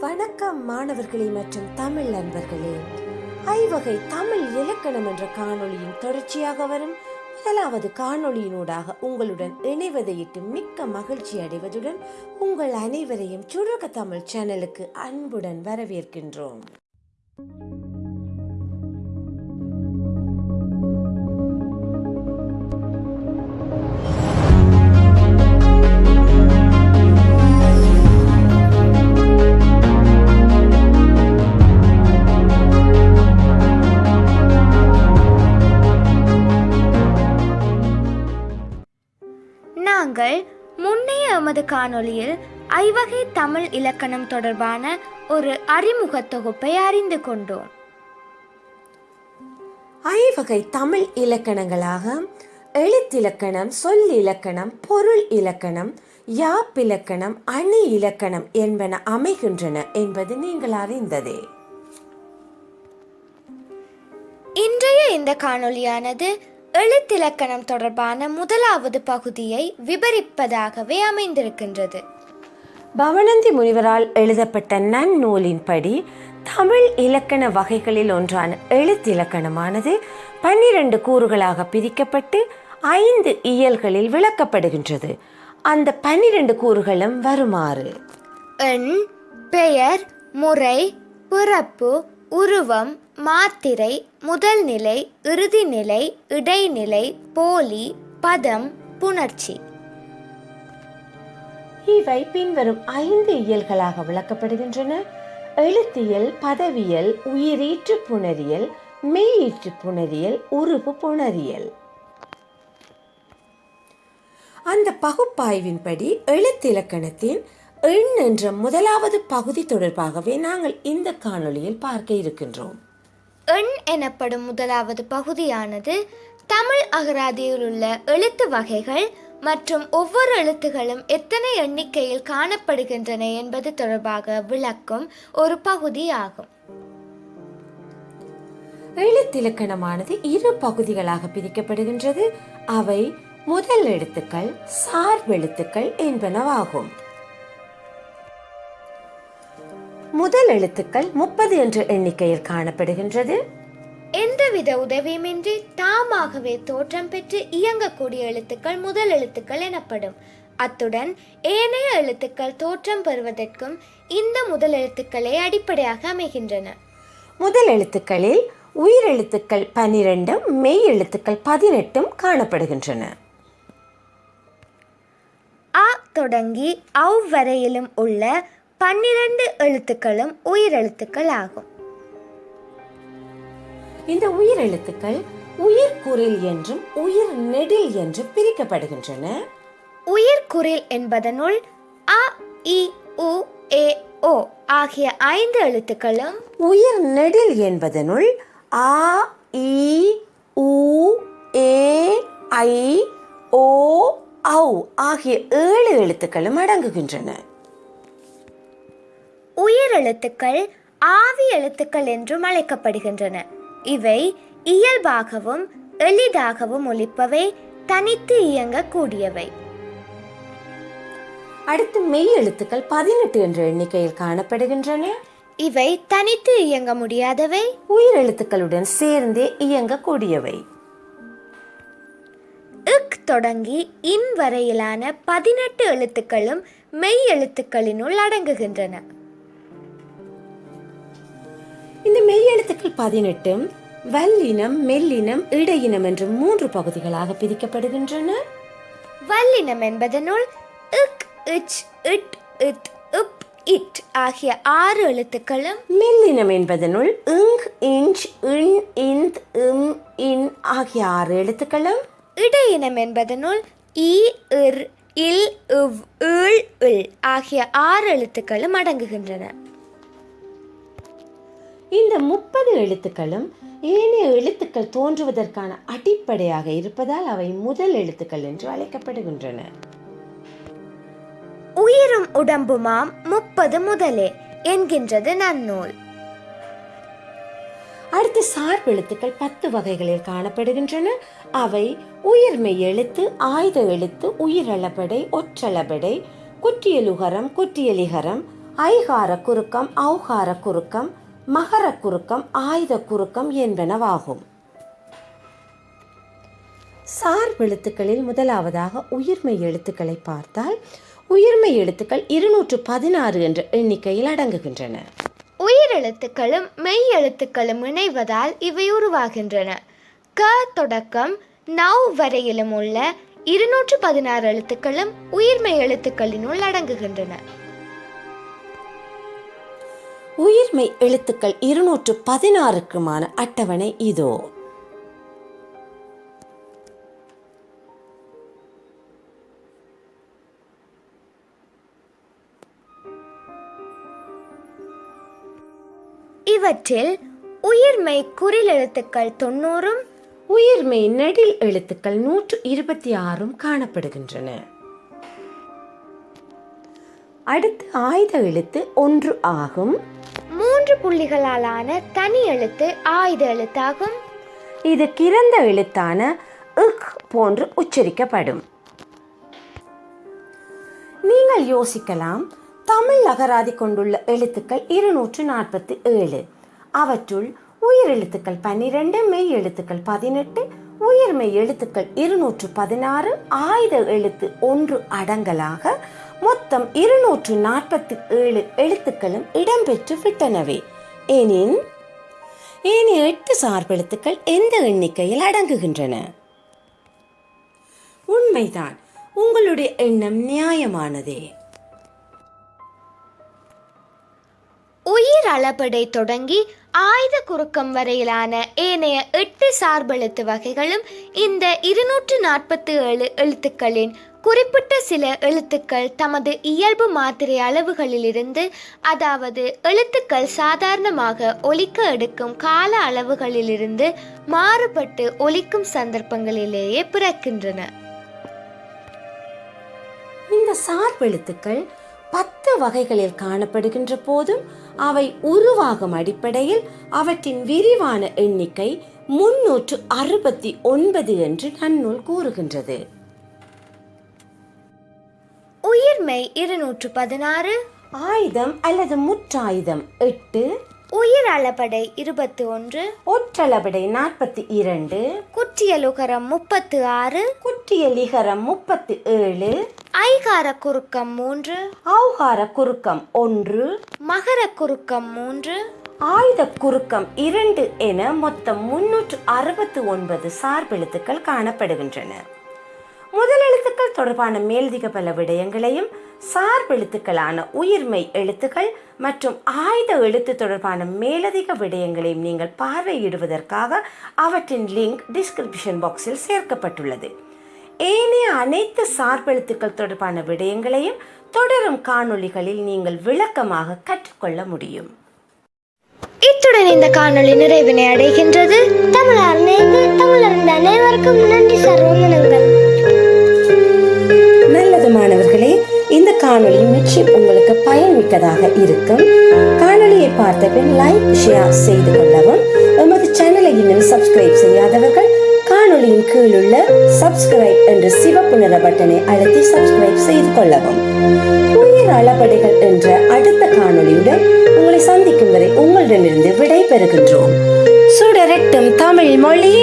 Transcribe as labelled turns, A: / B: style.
A: வணக்கம் மாணவர்களே மற்றும் தமிழ் நண்பர்களே. ஐவகை தமிழ் இலக்கணம் என்ற காணொளியின் தொடர்ச்சியாக வரும் முதலாவது காணொளியினூடாக உங்களுடன் இணைவதையிட்டு மிக்க மகிழ்ச்சி அடைவதுடன் உங்கள் அனைவரையும் சுருக்க தமிழ் சேனலுக்கு அன்புடன் வரவேற்கின்றோம்.
B: நாங்கள் முன்னைய எமது காணொளியில் ஐவகை தமிழ் இலக்கணம் தொடர்பான ஒரு அறிமுக தொகுப்பை அறிந்து கொண்டோம்.
A: ஐவகை தமிழ் இலக்கணங்களாக எழுத்திலக்கணம் சொல்லிலக்கணம் பொருள் இலக்கணம் யாப்பிலக்கணம் அணி இலக்கணம் என்பன அமைகின்றன என்பது நீங்கள் அறிந்ததே.
B: இன்றைய இந்த காணொளியானது எழுத்திலக்கணம் தொடர்பான முதலாவது பகுதியை விவரிப்பதாகவே அமைந்திருக்கின்றது.
A: பவனந்தி முனிவரால் எழுதப்பட்ட நன்னூலின்படி தமிழ் இலக்கண வகைகளில் ஒன்றான எழுத்திலக்கணமானது பன்னிரண்டு கூறுகளாக பிரிக்கப்பட்டு ஐந்து இயல்களில் விளக்கப்படுகின்றது. அந்த பன்னிரண்டு கூறுகளும் வருமாறு?
B: எண் பெயர் முறை பிறப்பு உருவம் மாத்திரை முதல் நிலை இடைநிலை போலி பதம் புணர்ச்சி.
A: இவை பின்வரும் ஐந்து இயல்களாக விளக்கப்படுகின்றன. எழுத்தியல் பதவியல் உயிரீற்று புணரியல் மெய்யீற்று புணரியல் உருவு புணரியல். அந்த பகுப்பாய்வின்படி எழுத்திலக்கணத்தின் எண் என்ற முதலாவது பகுதி தொடர்பாகவே நாங்கள் இந்த காணொளியில் பார்க்க இருக்கின்றோம்.
B: எண் எனப்படும் முதலாவது பகுதியானது தமிழ் அகராதியில் உள்ள எழுத்து வகைகள் மற்றும் ஒவ்வொரு எழுத்துகளும் எத்தனை எண்ணிக்கையில் காணப்படுகின்றன என்பது தொடர்பாக விளக்கும் ஒரு பகுதி ஆகும்
A: எழுத்திலக்கணமானது இரு பகுதிகளாக பிரிக்கப்படுகின்றது. அவை முதல் எழுத்துக்கள் சார்பெழுத்துக்கள் என்பனவாகும். முதல் எழுத்துக்கள் முப்பது என்ற எண்ணிக்கையில் காணப்படுகின்றது.
B: எந்தவித உதவியுமின்றி தாமாகவே தோற்றம் பெற்று இயங்கக்கூடிய எழுத்துக்கள் முதல் எழுத்துக்கள் எனப்படும். அத்துடன் ஏனைய எழுத்துக்கள் தோற்றம் பெறுவதற்கும் இந்த முதல் எழுத்துக்களே அடிப்படையாக அமைகின்றன.
A: முதல் எழுத்துக்களில் உயிரெழுத்துக்கள் பனிரெண்டும் மெய் எழுத்துக்கள் பதினெட்டும் காணப்படுகின்றன.
B: அ தொடங்கி அவ் வரையிலும் உள்ள பன்னிரண்டு எழுத்துக்களும் உயிரெழுத்துக்கள் ஆகும்
A: இந்த உயிரெழுத்துக்கள் உயிர்குறில் என்றும் உயிர் நெடில் என்றும் பிரிக்கப்படுகின்றன.
B: உயிர்குறில் என்பதனுள் அ இ உ ஏ ஓ ஆகிய ஐந்து எழுத்துக்களும்
A: உயிர் நெடில் என்பதனுள் ஆ இ உ ஏ ஐ ஓ ஔ ஆகிய ஏழு எழுத்துக்களும் அடங்குகின்றன.
B: உயிரெழுத்துக்கள் ஆவி எழுத்துக்கள் என்றும் அழைக்கப்படுகின்றன. இவை இயல்பாகவும் எளிதாகவும் ஒலிப்பவை தனித்து இயங்கக்கூடியவை.
A: அடுத்து மெய் எழுத்துக்கள் பதினெட்டு என்ற எண்ணிக்கையில் காணப்படுகின்றன.
B: இவை தனித்து இயங்க முடியாதவை.
A: உயிரெழுத்துக்களுடன் சேர்ந்தே இயங்கக்கூடியவை.
B: இக் தொடங்கி இன் வரையிலான பதினெட்டு எழுத்துக்களும் மெய் எழுத்துக்களினுள் அடங்குகின்றன.
A: இந்த மெய் எழுத்துக்கள் பதினெட்டும் வல்லினம் மெல்லினம் இடையினம் என்று மூன்று பகுதிகளாக பிரிக்கப்படுகின்றன.
B: வல்லினம் என்பதனுள் இக் இச் இட் இத் இப் இட் ஆகிய ஆறு எழுத்துக்களும்
A: மெல்லினம் என்பதனுள் இங் இஞ்ச் இன் இந்த் இம் இன் ஆகிய ஆறு எழுத்துக்களும்
B: இடையினம் என்பதனுள் ஈ இர் இல் இவ் இல் இல் ஆகிய ஆறு எழுத்துக்களும் அடங்குகின்றன.
A: இந்த முப்பது எழுத்துக்களும் ஏனைய எழுத்துக்கள் தோன்றுவதற்கான அடிப்படையாக இருப்பதால் அவை முதல் எழுத்துக்கள் என்று அழைக்கப்படுகின்றன.
B: உயிரும் உடம்புமாம் முப்பது முதலே என்கின்றது நன்னூல்.
A: அடுத்து சார்பெழுத்துக்கள் பத்து வகைகளில் காணப்படுகின்றன. அவை உயிர்மெய் எழுத்து ஆயுத எழுத்து உயிரளபடை ஒற்றளபடை குற்றியலுகரம் குற்றியலிகரம் ஐகார குறுக்கம் ஔகார குறுக்கம் மகர குறுக்கம் ஆயுத குறுக்கம் என்பனவாகும் சார்பெழுத்துக்களில் முதலாவதாக உயிர்மை எழுத்துக்களை பார்த்தால் உயிர்மை எழுத்துக்கள் இருநூற்று பதினாறு என்ற எண்ணிக்கையில் அடங்குகின்றன.
B: உயிர் எழுத்துக்களும் மெய் எழுத்துக்களும் இணைவதால் இவை உருவாகின்றன. க தொடக்கம் நவ் வரையிலும் உள்ள இருநூற்று பதினாறு எழுத்துக்களும் உயிர்மெய் எழுத்துக்களினுள் அடங்குகின்றன.
A: உயிர்மை எழுத்துக்கள் இருநூற்று பதினாறுக்குமான அட்டவணை இதோ.
B: இவற்றில் உயிர்மெய் குறில் எழுத்துக்கள் தொண்ணூறும்
A: உயிர்மை நெடில் எழுத்துக்கள் நூற்று இருபத்தி ஆறும் காணப்படுகின்றன. அடுத்து ஆயுத எழுத்து ஒன்று ஆகும்.
B: புள்ளிகளாலான தனி எழுத்து ஆயுத எழுத்தாகும்.
A: இது கிறந்த எழுத்தான இக் போன்று உச்சரிக்கப்படும். நீங்கள் யோசிக்கலாம் தமிழ் அகராதி கொண்டுள்ள எழுத்துக்கள் இருநூற்று நாற்பத்தி ஏழு. அவற்றுள் உயிர் எழுத்துக்கள் பன்னிரண்டு மெய் எழுத்துக்கள் பதினெட்டு உயிர்மெய் எழுத்துக்கள் இருநூற்று பதினாறு ஆயுத எழுத்து ஒன்று அடங்கலாக மொத்தம் இருநூற்று நாற்பத்தி ஏழு எழுத்துக்களும் இடம்பெற்று விட்டனவே. எனின் ஏனைய எட்டு சார்பெழுத்துக்கள் எந்த எண்ணிக்கையில் அடங்குகின்றன? உண்மைதான். உங்களுடைய எண்ணம் நியாயமானதே.
B: உயிர் அளபடை தொடங்கி ஆயுத குறுக்கம் வரையிலான ஏனைய எட்டு சார்பெழுத்து வகைகளும் இந்த இருநூற்று நாற்பத்தி ஏழு எழுத்துக்களின் குறிப்பிட்ட சில எழுத்துக்கள் தமது இயல்பு மாத்திரை அளவுகளிலிருந்து அதாவது எழுத்துக்கள் சாதாரணமாக ஒலிக்க எடுக்கும் கால அளவுகளிலிருந்து மாறுபட்டு ஒலிக்கும் சந்தர்ப்பங்களிலேயே பிறக்கின்றன.
A: இந்த சார்பெழுத்துக்கள் பத்து வகைகளில் காணப்படுகின்ற போதும் அவை உருவாகும் அடிப்படையில் அவற்றின் விரிவான எண்ணிக்கை முன்னூற்று அறுபத்தி ஒன்பது என்று நன்னூல் கூறுகின்றது.
B: உயிர்மெய் இருநூற்று பதினாறு.
A: ஆயுதம் அல்லது முற்றாயுதம் எட்டு.
B: உயிர் அளபடை இருபத்தி ஒன்று.
A: ஒற்றளபடை நாற்பத்தி இரண்டு.
B: குற்றியலுகரம் முப்பத்து ஆறு.
A: குற்றியலிகரம் முப்பத்தி ஏழு.
B: ஐகார குறுக்கம் மூன்று.
A: ஔகார குறுக்கம் ஒன்று.
B: மகர குறுக்கம் மூன்று.
A: ஆயுத குறுக்கம் இரண்டு என மொத்தம் முன்னூற்று அறுபத்து ஒன்பது சார்பெழுத்துக்கள் காணப்படுகின்றன. முதல் எழுத்துக்கள் தொடர்பான மேலதிக பல விடயங்களையும் சார்பெழுத்துக்களான உயிர்மெய் எழுத்துக்கள் மற்றும் ஆயுத எழுத்து தொடர்பான மேலதிக விடயங்களையும் நீங்கள் பார்வையிடுவதற்காக அவற்றின் லிங்க் டிஸ்கிரிப்ஷன் பாக்ஸில் சேர்க்கப்பட்டுள்ளது. ஏனைய அனைத்து சார்பெழுத்துக்கள் தொடர்பான விடயங்களையும் தொடரும் காணொளிகளில் நீங்கள் விளக்கமாக கற்றுக்கொள்ள முடியும்.
B: இத்துடன் இந்த காணொளி நிறைவினை அடைகின்றது.
C: தமிழர் நேர்ந்து அனைவருக்கும் நன்றி சார் வந்தனங்கள்
A: நல்லது மாணவர்களே இந்த காணொளி நிச்சயம் உங்களுக்கு பயன்மிக்கதாக இருக்கும். காணொளியை பார்த்த பின் லைக் ஷேர் செய்து கொள்ளவும். எமது சேனலை இன்னும் சப்ஸ்கிரைப் செய்யாதவர்கள் வானொலியின் கீழ் உள்ள சப்ஸ்கிரைப் என்ற சிவப்பு நிற பட்டனை அழுத்தி சப்ஸ்கிரைப் செய்து கொள்ளவும். உயிர் அளபடைகள் என்ற அடுத்த காணொளியுடன் உங்களை சந்திக்கும் வரை உங்களிடமிருந்து விடை பெறுகின்றோம் சுடரட்டும் தமிழ் மொழி.